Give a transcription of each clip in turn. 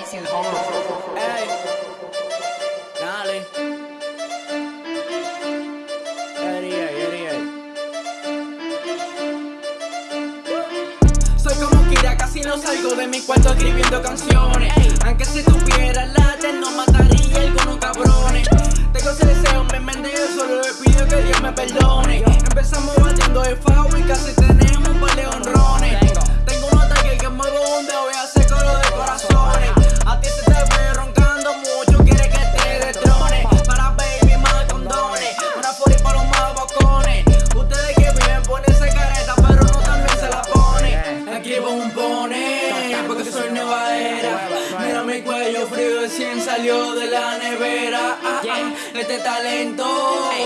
TC Ey, dale. Eri, eri. Soy como Kira, casi no salgo de mi cuarto escribiendo canciones. Aunque si tuviera late, no mataría a algunos cabrones. Tengo ese deseo, me mente, yo solo le pido que Dios me perdone. Empezamos batiendo de FAO y casi tenemos un par de honrones. Porque soy nueva era. Mira mi cuello frío recién salió de la nevera. Ah, ah, Este talento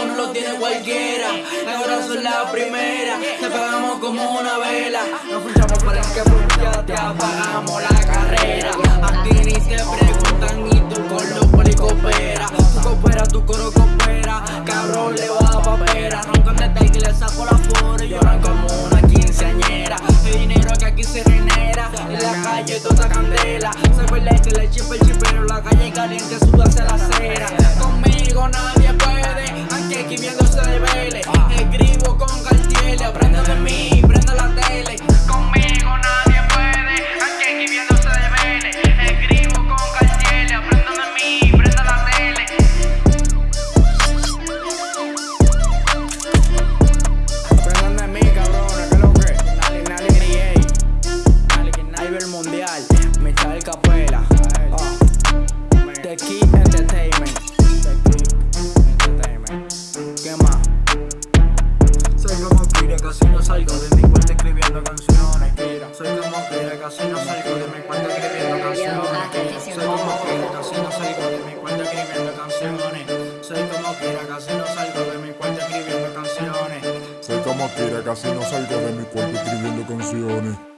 no lo tiene cualquiera. Ahora soy la primera, te pagamos como una vela. Nos fichamos para que ya te apagamos la carrera. A ti ni te preguntan y tú con los poli coopera. Tú coopera, tu coro En la calle toda candela. Se fue leche, le chipa el chipero. La calle caliente, suda hacia la acera. Conmigo nadie puede. Aunque aquí viendo se devele. Escribo con cartiel. Aprende de mí, prende la tele. Capela. Oh. The Key Entertainment. The Key Entertainment. ¿Qué más? Soy como Kira, casi no salgo de mi cuarto escribiendo canciones. Soy como Kira, casi no salgo de mi cuarto escribiendo canciones. Soy como Kira, casi no salgo de mi cuarto escribiendo canciones. Soy como Kira, casi no salgo de mi cuarto escribiendo canciones. Soy como Kira, casi no salgo de mi cuarto escribiendo canciones.